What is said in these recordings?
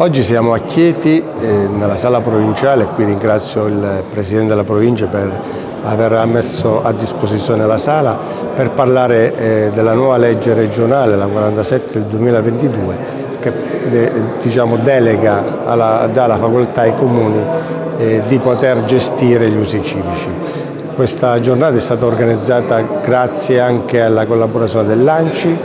Oggi siamo a Chieti, eh, nella sala provinciale, qui ringrazio il Presidente della provincia per aver messo a disposizione la sala per parlare eh, della nuova legge regionale, la 47 del 2022, che eh, diciamo, delega alla, dà la facoltà ai comuni eh, di poter gestire gli usi civici. Questa giornata è stata organizzata grazie anche alla collaborazione dell'ANCI,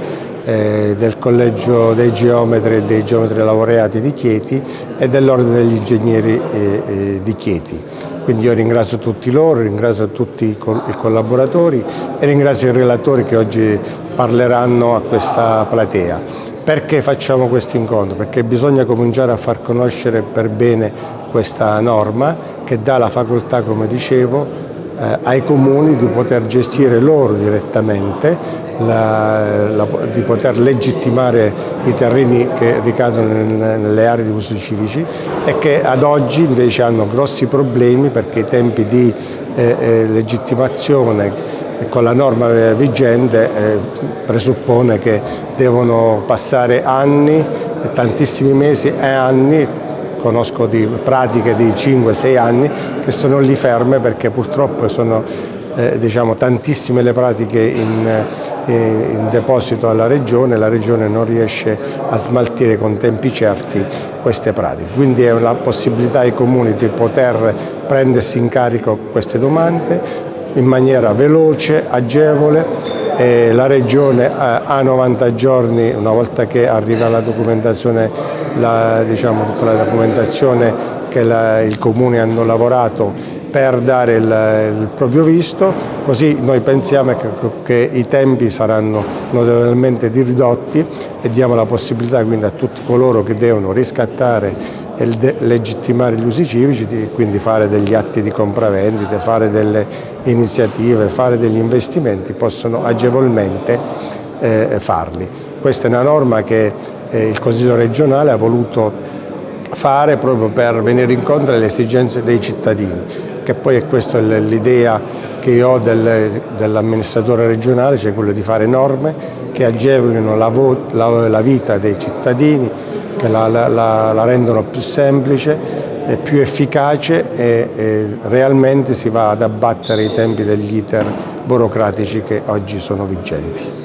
eh, del Collegio dei Geometri e dei Geometri Laureati di Chieti e dell'Ordine degli Ingegneri eh, eh, di Chieti. Quindi io ringrazio tutti loro, ringrazio tutti i, i collaboratori e ringrazio i relatori che oggi parleranno a questa platea. Perché facciamo questo incontro? Perché bisogna cominciare a far conoscere per bene questa norma che dà la facoltà, come dicevo, eh, ai comuni di poter gestire loro direttamente, la, la, di poter legittimare i terreni che ricadono nel, nelle aree di uso civici e che ad oggi invece hanno grossi problemi perché i tempi di eh, eh, legittimazione con la norma vigente eh, presuppone che devono passare anni, tantissimi mesi e anni conosco di pratiche di 5-6 anni che sono lì ferme perché purtroppo sono eh, diciamo, tantissime le pratiche in, eh, in, deposito alla Regione, la Regione non riesce a smaltire con tempi certi queste pratiche. Quindi è una possibilità ai comuni di poter prendersi in carico queste domande in maniera veloce, agevole e la Regione ha 90 giorni, una volta che arriva la documentazione, la, diciamo, tutta la documentazione che la, il Comune hanno lavorato per dare il, il, proprio visto, così noi pensiamo che, che, i tempi saranno notevolmente ridotti e diamo la possibilità quindi a tutti coloro che devono riscattare e legittimare gli usi civici, di, quindi fare degli atti di compravendite, fare delle iniziative, fare degli investimenti, possono agevolmente eh, farli. Questa è una norma che eh, il Consiglio regionale ha voluto fare proprio per venire incontro alle esigenze dei cittadini, che poi è questa l'idea che io ho del, dell'amministratore regionale, cioè quello di fare norme che agevolino la, la, la vita dei cittadini, che la, la, rendono più semplice, più efficace e, e realmente si va ad abbattere i tempi degli iter burocratici che oggi sono vigenti.